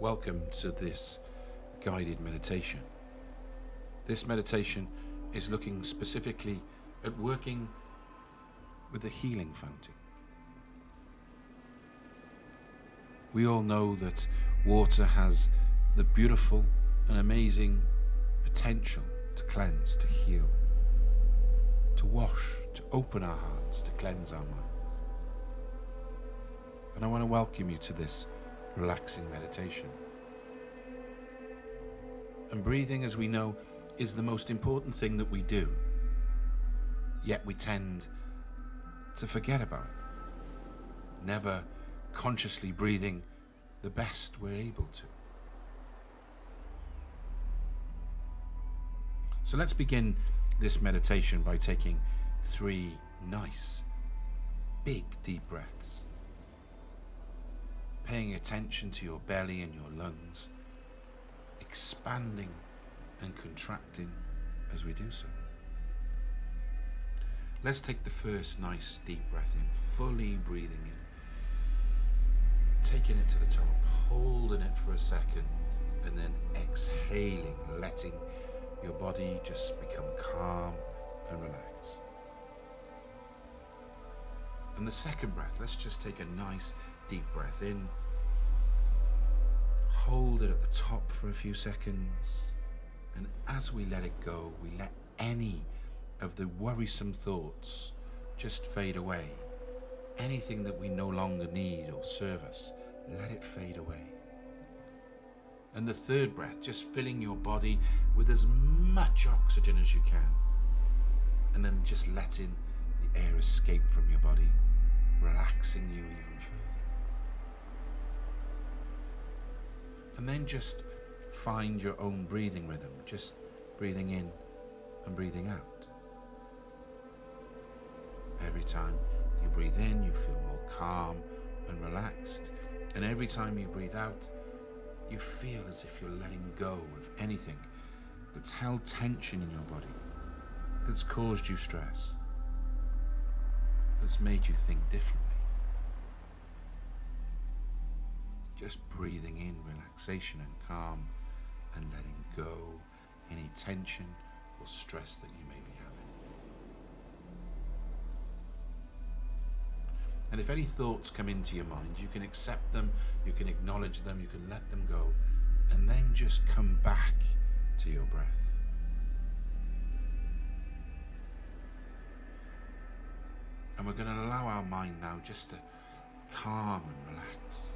Welcome to this guided meditation. This meditation is looking specifically at working with the healing fountain. We all know that water has the beautiful and amazing potential to cleanse, to heal, to wash, to open our hearts, to cleanse our minds. And I want to welcome you to this relaxing meditation. And breathing, as we know, is the most important thing that we do. Yet we tend to forget about it, never consciously breathing the best we're able to. So let's begin this meditation by taking three nice, big, deep breaths. Paying attention to your belly and your lungs, expanding and contracting as we do so. Let's take the first nice deep breath in, fully breathing in. Taking it to the top, holding it for a second, and then exhaling, letting your body just become calm and relaxed. And the second breath, let's just take a nice deep breath in. Hold it at the top for a few seconds. And as we let it go, we let any of the worrisome thoughts just fade away. Anything that we no longer need or serve us, let it fade away. And the third breath, just filling your body with as much oxygen as you can. And then just letting the air escape from your body, relaxing you even And then just find your own breathing rhythm, just breathing in and breathing out. Every time you breathe in, you feel more calm and relaxed. And every time you breathe out, you feel as if you're letting go of anything that's held tension in your body, that's caused you stress, that's made you think differently. Just breathing in relaxation and calm and letting go any tension or stress that you may be having. And if any thoughts come into your mind, you can accept them, you can acknowledge them, you can let them go, and then just come back to your breath. And we're going to allow our mind now just to calm and relax.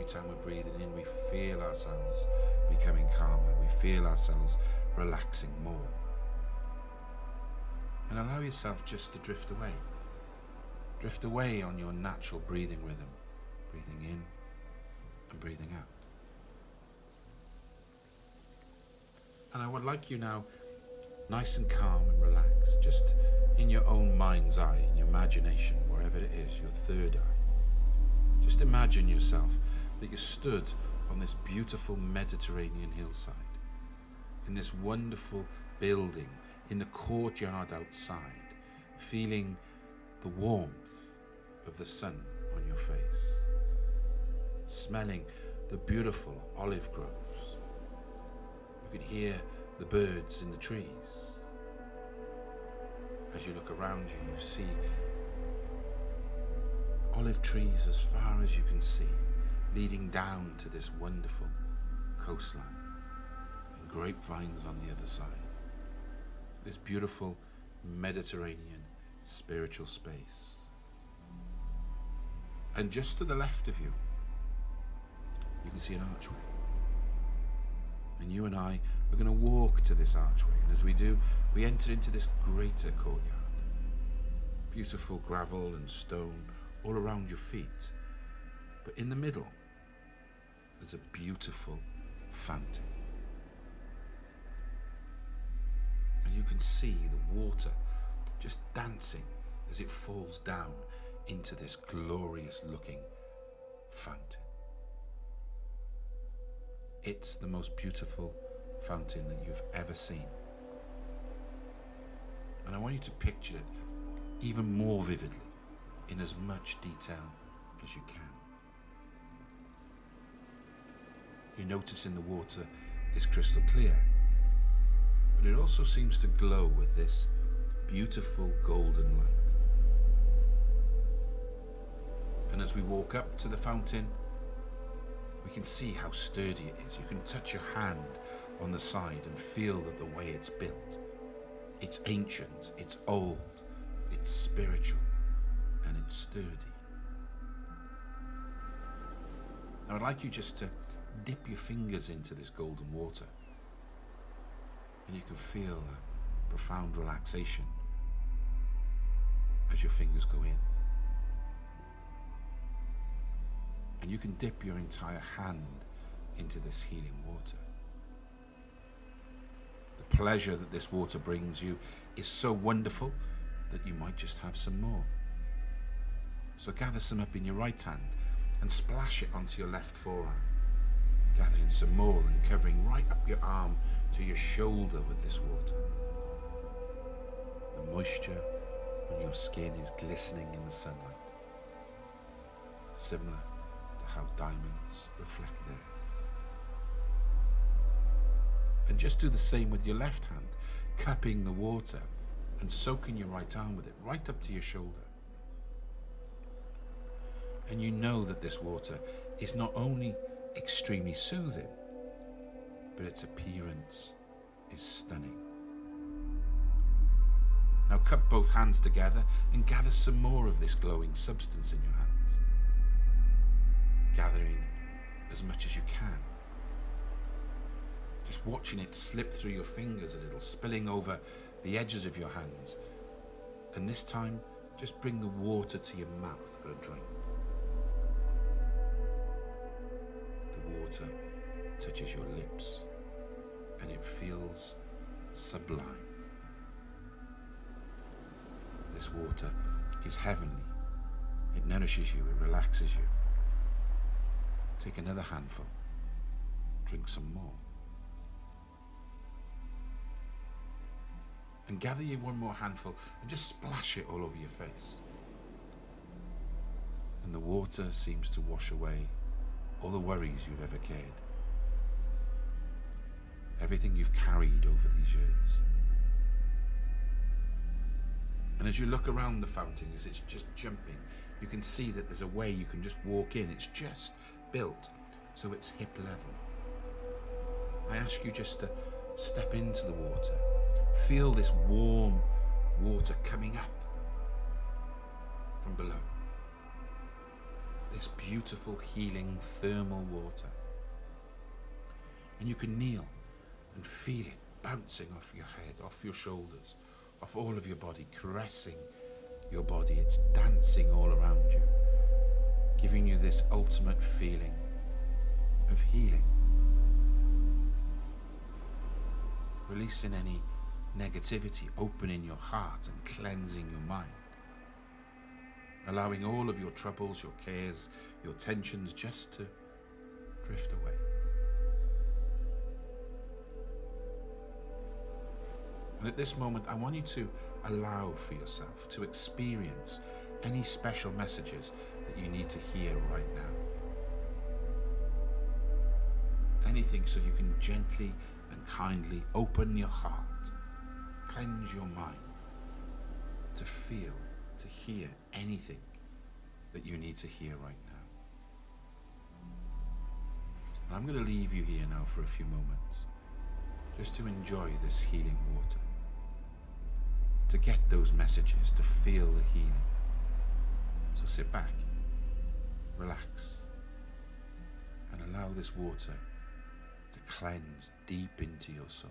Every time we're breathing in, we feel ourselves becoming calmer, we feel ourselves relaxing more. And allow yourself just to drift away. Drift away on your natural breathing rhythm, breathing in and breathing out. And I would like you now, nice and calm and relaxed, just in your own mind's eye, in your imagination, wherever it is, your third eye. Just imagine yourself that you stood on this beautiful Mediterranean hillside, in this wonderful building, in the courtyard outside, feeling the warmth of the sun on your face, smelling the beautiful olive groves. You could hear the birds in the trees. As you look around you, you see olive trees as far as you can see, leading down to this wonderful coastline, and grapevines on the other side. This beautiful Mediterranean spiritual space. And just to the left of you, you can see an archway. And you and I are going to walk to this archway. And as we do, we enter into this greater courtyard. Beautiful gravel and stone all around your feet. But in the middle, there's a beautiful fountain. And you can see the water just dancing as it falls down into this glorious looking fountain. It's the most beautiful fountain that you've ever seen. And I want you to picture it even more vividly, in as much detail as you can. You notice in the water is crystal clear, but it also seems to glow with this beautiful golden light. And as we walk up to the fountain, we can see how sturdy it is. You can touch your hand on the side and feel that the way it's built. It's ancient, it's old, it's spiritual, and it's sturdy. Now I'd like you just to dip your fingers into this golden water and you can feel a profound relaxation as your fingers go in. And you can dip your entire hand into this healing water. The pleasure that this water brings you is so wonderful that you might just have some more. So gather some up in your right hand and splash it onto your left forearm. Gathering some more and covering right up your arm to your shoulder with this water. The moisture on your skin is glistening in the sunlight, similar to how diamonds reflect theirs. And just do the same with your left hand, cupping the water and soaking your right arm with it right up to your shoulder. And you know that this water is not only extremely soothing, but its appearance is stunning. Now cup both hands together and gather some more of this glowing substance in your hands. Gathering as much as you can. Just watching it slip through your fingers a little, spilling over the edges of your hands. And this time, just bring the water to your mouth for a drink. Water touches your lips and it feels sublime. This water is heavenly. It nourishes you, it relaxes you. Take another handful, drink some more. And gather you one more handful and just splash it all over your face. And the water seems to wash away all the worries you've ever cared everything you've carried over these years. And as you look around the fountain, as it's just jumping, you can see that there's a way you can just walk in. It's just built so it's hip level. I ask you just to step into the water. Feel this warm water coming up from below. This beautiful, healing, thermal water. And you can kneel and feel it bouncing off your head, off your shoulders, off all of your body, caressing your body. It's dancing all around you, giving you this ultimate feeling of healing. Releasing any negativity, opening your heart and cleansing your mind. Allowing all of your troubles, your cares, your tensions just to drift away. And at this moment, I want you to allow for yourself to experience any special messages that you need to hear right now. Anything so you can gently and kindly open your heart, cleanse your mind to feel, to hear anything that you need to hear right now. And I'm going to leave you here now for a few moments just to enjoy this healing water to get those messages, to feel the healing. So sit back, relax, and allow this water to cleanse deep into your soul.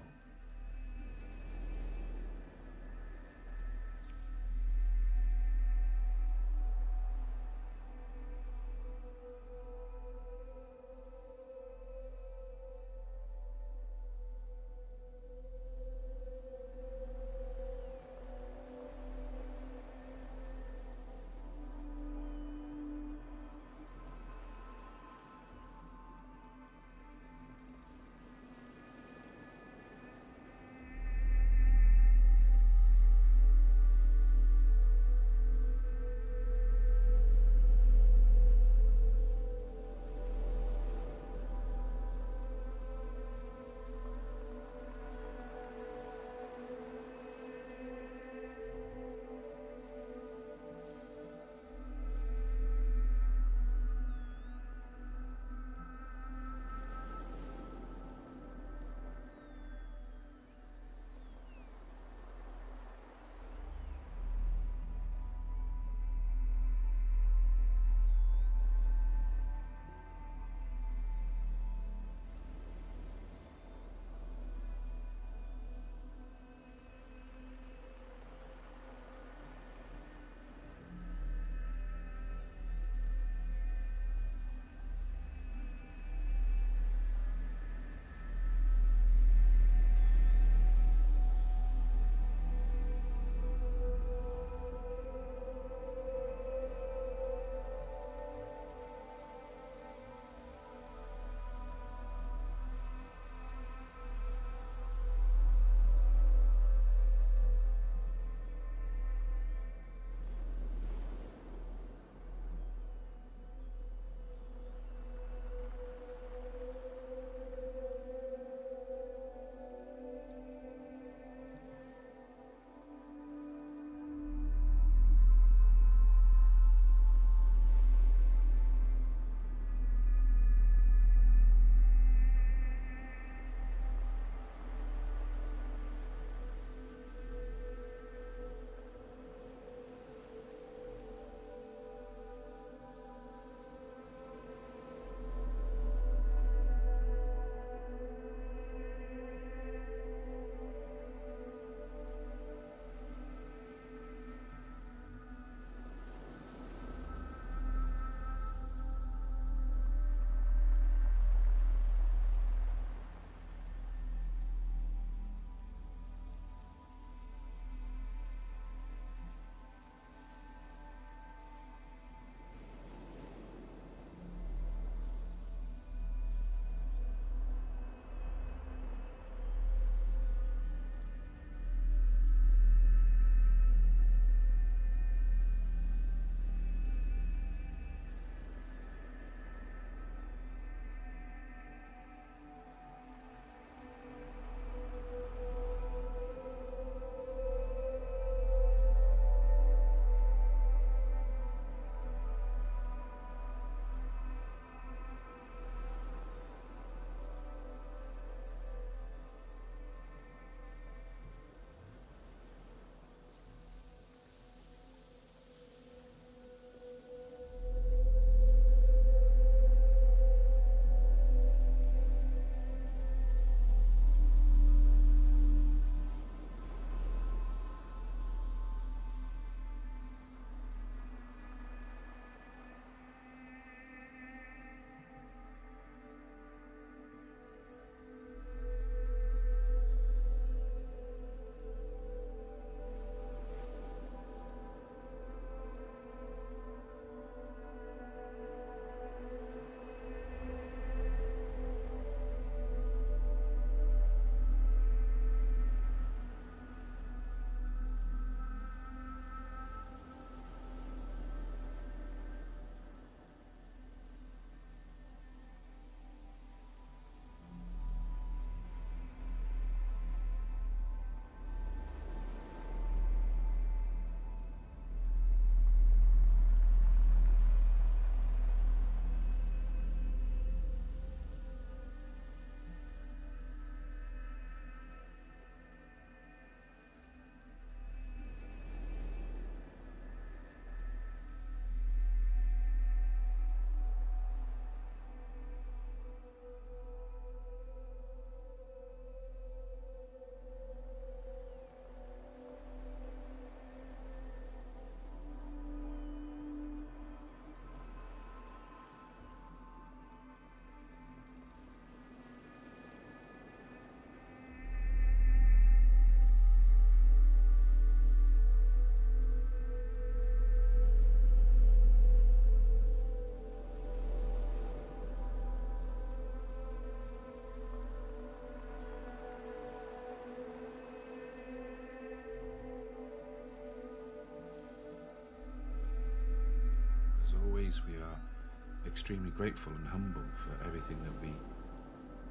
Extremely grateful and humble for everything that we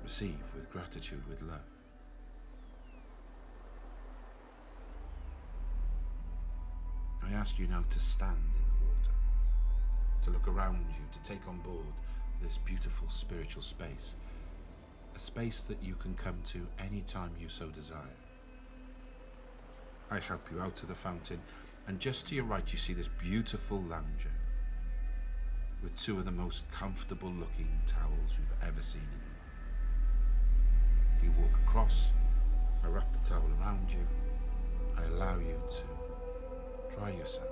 receive with gratitude, with love. I ask you now to stand in the water, to look around you, to take on board this beautiful spiritual space, a space that you can come to any time you so desire. I help you out to the fountain, and just to your right you see this beautiful lounger with two of the most comfortable looking towels you've ever seen in. You walk across, I wrap the towel around you, I allow you to dry yourself,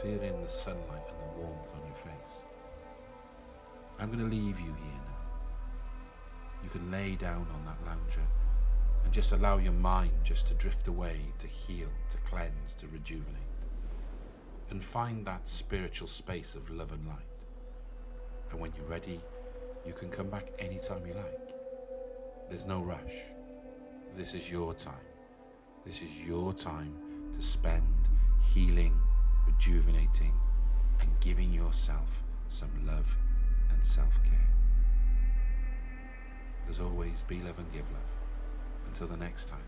feel in the sunlight and the warmth on your face. I'm going to leave you here now. You can lay down on that lounger and just allow your mind just to drift away, to heal, to cleanse, to rejuvenate. And find that spiritual space of love and light. And when you're ready, you can come back anytime you like. There's no rush. This is your time. This is your time to spend healing, rejuvenating, and giving yourself some love and self care. As always, be love and give love. Until the next time,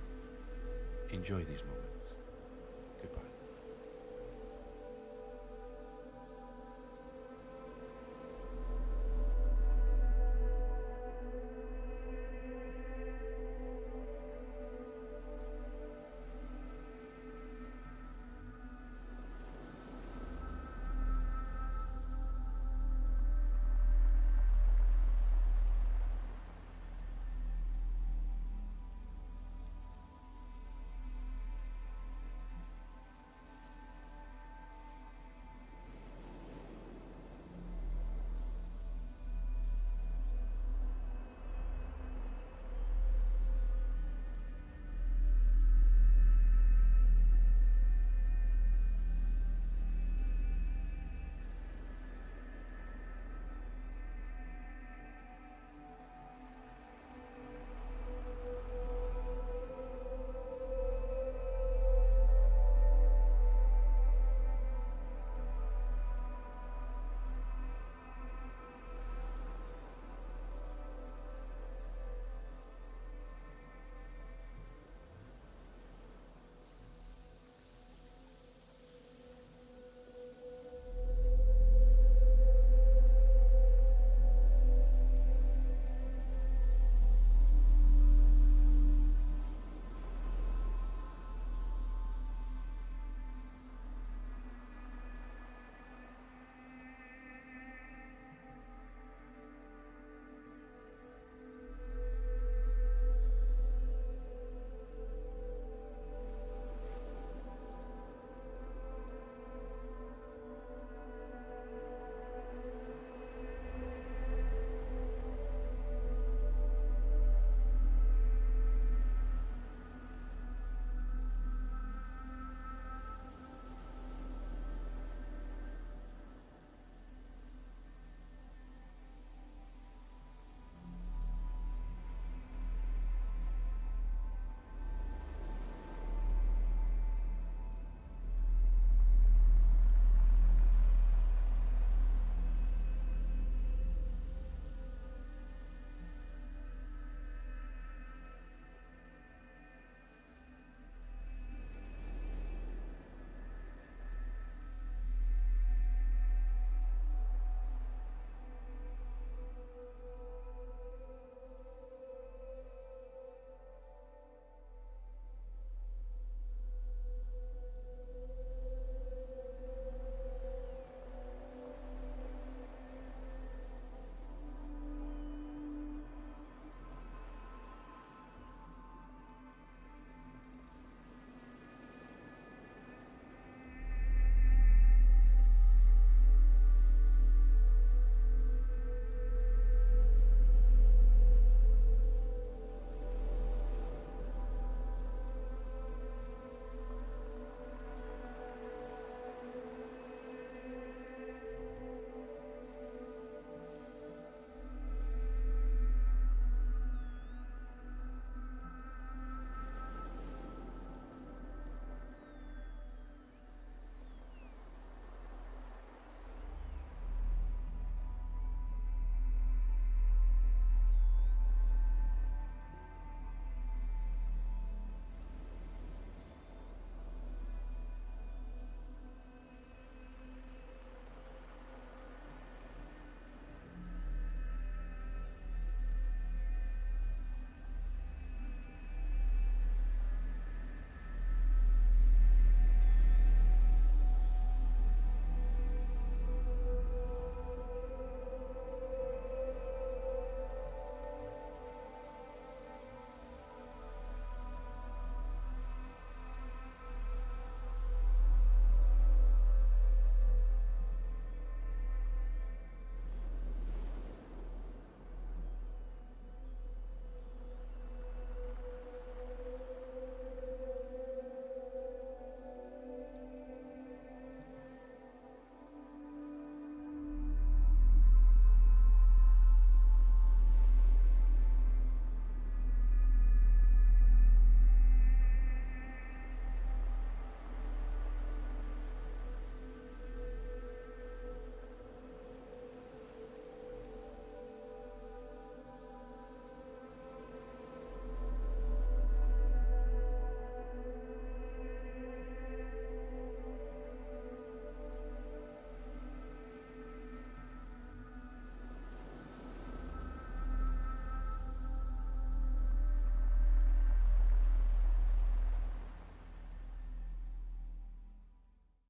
enjoy these moments.